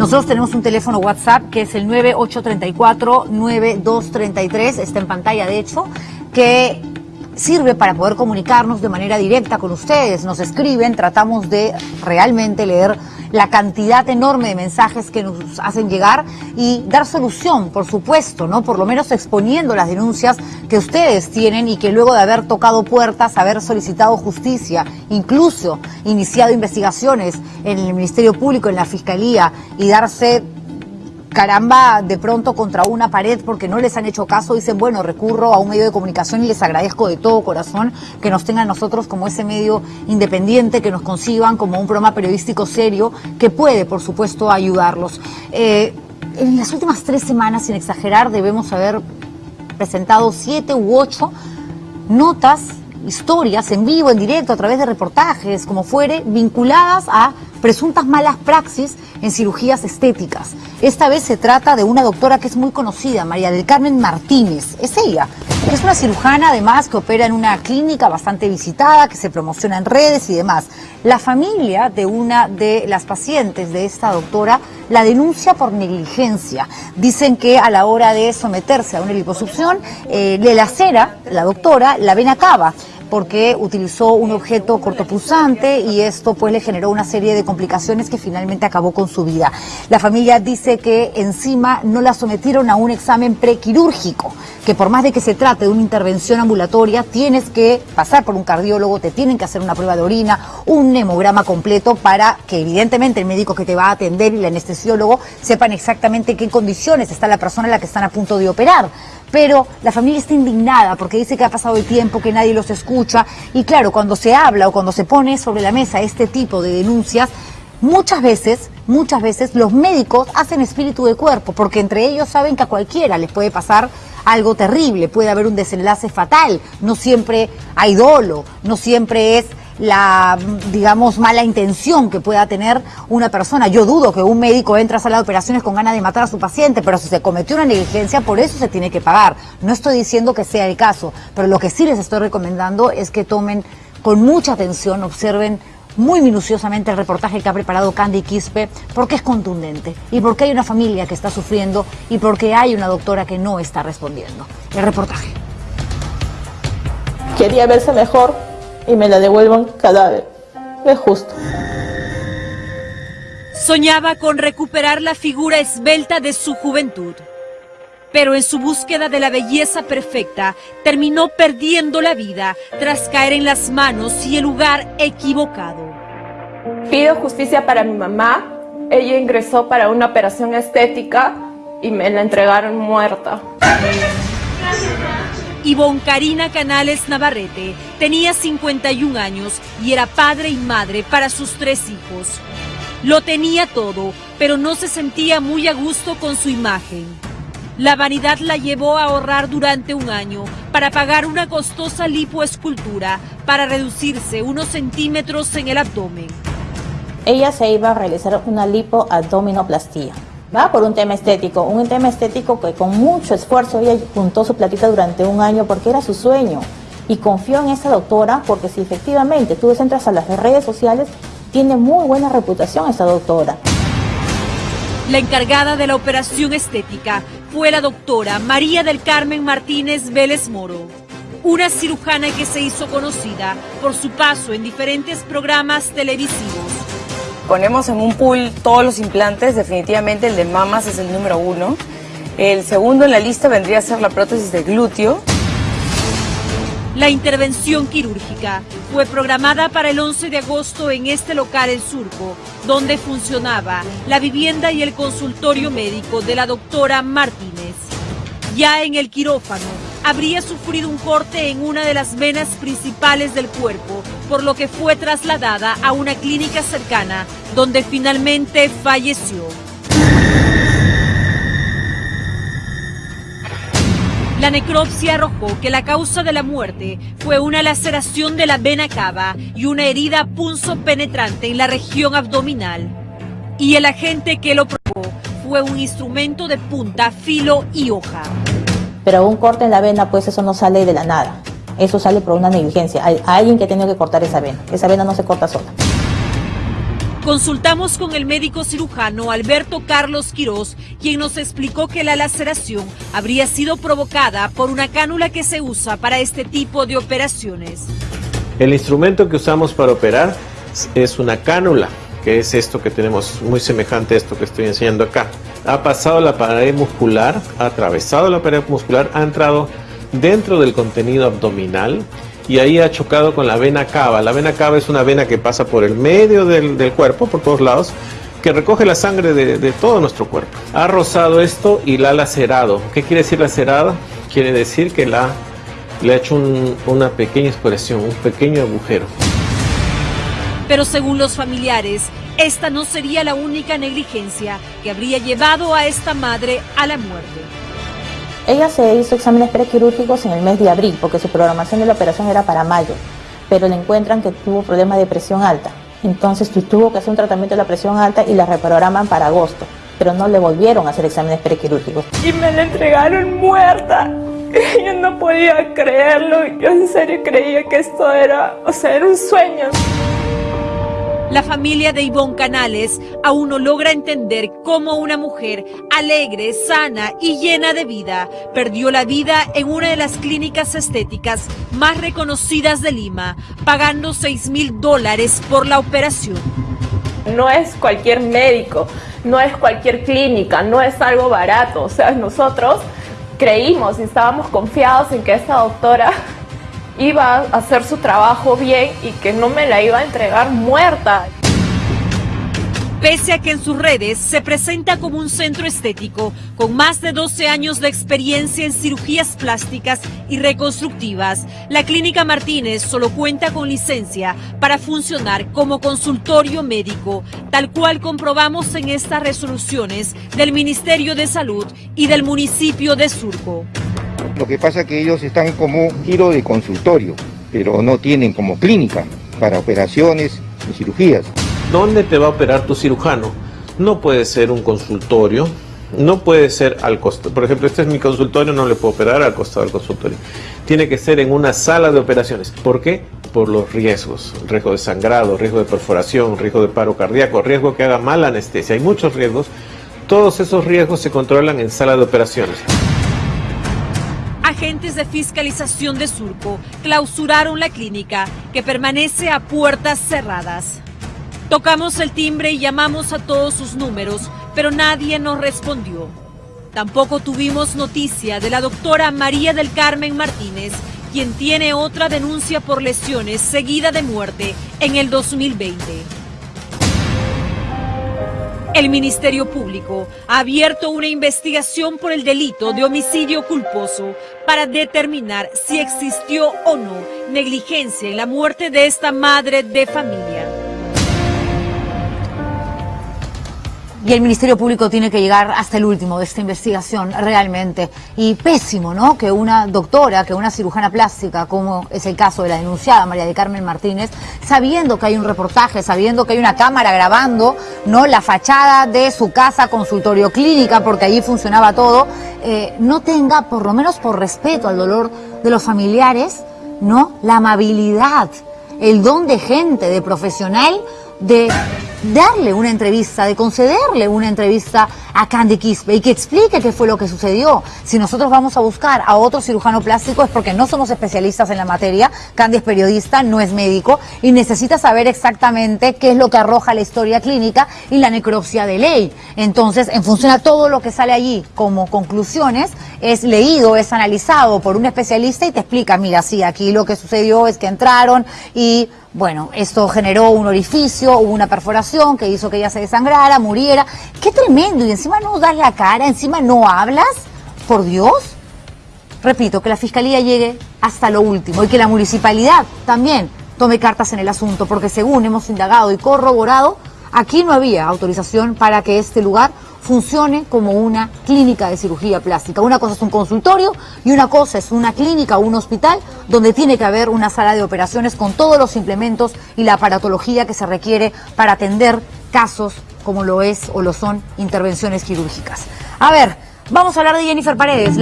Nosotros tenemos un teléfono WhatsApp que es el 9834-9233, está en pantalla de hecho, que sirve para poder comunicarnos de manera directa con ustedes. Nos escriben, tratamos de realmente leer la cantidad enorme de mensajes que nos hacen llegar y dar solución, por supuesto, ¿no? Por lo menos exponiendo las denuncias que ustedes tienen y que luego de haber tocado puertas, haber solicitado justicia, incluso iniciado investigaciones en el Ministerio Público, en la Fiscalía y darse caramba, de pronto contra una pared porque no les han hecho caso, dicen, bueno, recurro a un medio de comunicación y les agradezco de todo corazón que nos tengan nosotros como ese medio independiente, que nos conciban como un programa periodístico serio que puede, por supuesto, ayudarlos. Eh, en las últimas tres semanas, sin exagerar, debemos haber presentado siete u ocho notas, historias en vivo, en directo, a través de reportajes, como fuere, vinculadas a presuntas malas praxis en cirugías estéticas. Esta vez se trata de una doctora que es muy conocida, María del Carmen Martínez. Es ella. Es una cirujana además que opera en una clínica bastante visitada, que se promociona en redes y demás. La familia de una de las pacientes de esta doctora la denuncia por negligencia. Dicen que a la hora de someterse a una liposucción eh, le lacera la doctora la vena cava porque utilizó un objeto cortopulsante y esto pues le generó una serie de complicaciones que finalmente acabó con su vida. La familia dice que encima no la sometieron a un examen prequirúrgico, que por más de que se trate de una intervención ambulatoria, tienes que pasar por un cardiólogo, te tienen que hacer una prueba de orina, un hemograma completo para que evidentemente el médico que te va a atender y el anestesiólogo sepan exactamente en qué condiciones está la persona a la que están a punto de operar pero la familia está indignada porque dice que ha pasado el tiempo, que nadie los escucha. Y claro, cuando se habla o cuando se pone sobre la mesa este tipo de denuncias, muchas veces, muchas veces los médicos hacen espíritu de cuerpo porque entre ellos saben que a cualquiera les puede pasar algo terrible, puede haber un desenlace fatal, no siempre hay dolo, no siempre es la, digamos, mala intención que pueda tener una persona. Yo dudo que un médico entre a sala de operaciones con ganas de matar a su paciente, pero si se cometió una negligencia, por eso se tiene que pagar. No estoy diciendo que sea el caso, pero lo que sí les estoy recomendando es que tomen con mucha atención, observen muy minuciosamente el reportaje que ha preparado Candy Quispe porque es contundente y porque hay una familia que está sufriendo y porque hay una doctora que no está respondiendo. El reportaje. Quería verse mejor, y me la devuelvan cadáver. Es justo. Soñaba con recuperar la figura esbelta de su juventud, pero en su búsqueda de la belleza perfecta terminó perdiendo la vida tras caer en las manos y el lugar equivocado. Pido justicia para mi mamá. Ella ingresó para una operación estética y me la entregaron muerta. Ivonne Karina Canales Navarrete tenía 51 años y era padre y madre para sus tres hijos. Lo tenía todo, pero no se sentía muy a gusto con su imagen. La vanidad la llevó a ahorrar durante un año para pagar una costosa lipoescultura para reducirse unos centímetros en el abdomen. Ella se iba a realizar una lipoabdominoplastía va por un tema estético, un tema estético que con mucho esfuerzo ella juntó su platita durante un año porque era su sueño y confió en esa doctora porque si efectivamente tú entras a las redes sociales, tiene muy buena reputación esa doctora. La encargada de la operación estética fue la doctora María del Carmen Martínez Vélez Moro, una cirujana que se hizo conocida por su paso en diferentes programas televisivos ponemos en un pool todos los implantes, definitivamente el de mamas es el número uno. El segundo en la lista vendría a ser la prótesis de glúteo. La intervención quirúrgica fue programada para el 11 de agosto en este local El Surco, donde funcionaba la vivienda y el consultorio médico de la doctora Martínez. Ya en el quirófano, habría sufrido un corte en una de las venas principales del cuerpo, por lo que fue trasladada a una clínica cercana, donde finalmente falleció. La necropsia arrojó que la causa de la muerte fue una laceración de la vena cava y una herida punzo penetrante en la región abdominal. Y el agente que lo probó fue un instrumento de punta, filo y hoja. Pero un corte en la vena, pues eso no sale de la nada. Eso sale por una negligencia. Hay alguien que ha tenido que cortar esa vena. Esa vena no se corta sola. Consultamos con el médico cirujano Alberto Carlos Quirós, quien nos explicó que la laceración habría sido provocada por una cánula que se usa para este tipo de operaciones. El instrumento que usamos para operar es una cánula, que es esto que tenemos muy semejante a esto que estoy enseñando acá. Ha pasado la pared muscular, ha atravesado la pared muscular, ha entrado dentro del contenido abdominal y ahí ha chocado con la vena cava. La vena cava es una vena que pasa por el medio del, cuerpo, por todos lados, que recoge la sangre de, todo nuestro cuerpo. Ha rozado esto y la ha lacerado. ¿Qué quiere decir lacerado? Quiere decir que la, le ha hecho una pequeña expresión, un pequeño agujero. Pero según los familiares, esta no sería la única negligencia que habría llevado a esta madre a la muerte. Ella se hizo exámenes prequirúrgicos en el mes de abril porque su programación de la operación era para mayo, pero le encuentran que tuvo problemas de presión alta. Entonces tuvo que hacer un tratamiento de la presión alta y la reprograman para agosto, pero no le volvieron a hacer exámenes prequirúrgicos. Y me la entregaron muerta. Yo no podía creerlo, yo en serio creía que esto era, o sea, era un sueño. La familia de Ivonne Canales aún no logra entender cómo una mujer alegre, sana y llena de vida perdió la vida en una de las clínicas estéticas más reconocidas de Lima, pagando 6 mil dólares por la operación. No es cualquier médico, no es cualquier clínica, no es algo barato. O sea, nosotros creímos y estábamos confiados en que esta doctora iba a hacer su trabajo bien y que no me la iba a entregar muerta. Pese a que en sus redes se presenta como un centro estético con más de 12 años de experiencia en cirugías plásticas y reconstructivas, la Clínica Martínez solo cuenta con licencia para funcionar como consultorio médico, tal cual comprobamos en estas resoluciones del Ministerio de Salud y del municipio de Surco. Lo que pasa es que ellos están como giro de consultorio, pero no tienen como clínica para operaciones y cirugías. ¿Dónde te va a operar tu cirujano? No puede ser un consultorio, no puede ser al costado. Por ejemplo, este es mi consultorio, no le puedo operar al costado del consultorio. Tiene que ser en una sala de operaciones. ¿Por qué? Por los riesgos. Riesgo de sangrado, riesgo de perforación, riesgo de paro cardíaco, riesgo que haga mala anestesia. Hay muchos riesgos. Todos esos riesgos se controlan en sala de operaciones agentes de fiscalización de Surco clausuraron la clínica que permanece a puertas cerradas. Tocamos el timbre y llamamos a todos sus números, pero nadie nos respondió. Tampoco tuvimos noticia de la doctora María del Carmen Martínez, quien tiene otra denuncia por lesiones seguida de muerte en el 2020. El Ministerio Público ha abierto una investigación por el delito de homicidio culposo para determinar si existió o no negligencia en la muerte de esta madre de familia. Y el Ministerio Público tiene que llegar hasta el último de esta investigación, realmente. Y pésimo, ¿no? Que una doctora, que una cirujana plástica, como es el caso de la denunciada María de Carmen Martínez, sabiendo que hay un reportaje, sabiendo que hay una cámara grabando, ¿no? La fachada de su casa, consultorio clínica, porque allí funcionaba todo, eh, no tenga, por lo menos por respeto al dolor de los familiares, ¿no? La amabilidad, el don de gente, de profesional, de darle una entrevista, de concederle una entrevista a Candy Quispe y que explique qué fue lo que sucedió. Si nosotros vamos a buscar a otro cirujano plástico es porque no somos especialistas en la materia. Candy es periodista, no es médico y necesita saber exactamente qué es lo que arroja la historia clínica y la necropsia de ley. Entonces, en función a todo lo que sale allí como conclusiones, es leído, es analizado por un especialista y te explica, mira, sí, aquí lo que sucedió es que entraron y bueno, esto generó un orificio, hubo una perforación que hizo que ella se desangrara, muriera. ¡Qué tremendo! Y encima no das la cara, encima no hablas. Por Dios. Repito, que la fiscalía llegue hasta lo último y que la municipalidad también tome cartas en el asunto, porque según hemos indagado y corroborado, aquí no había autorización para que este lugar funcione como una clínica de cirugía plástica. Una cosa es un consultorio y una cosa es una clínica o un hospital donde tiene que haber una sala de operaciones con todos los implementos y la aparatología que se requiere para atender casos como lo es o lo son intervenciones quirúrgicas. A ver, vamos a hablar de Jennifer Paredes.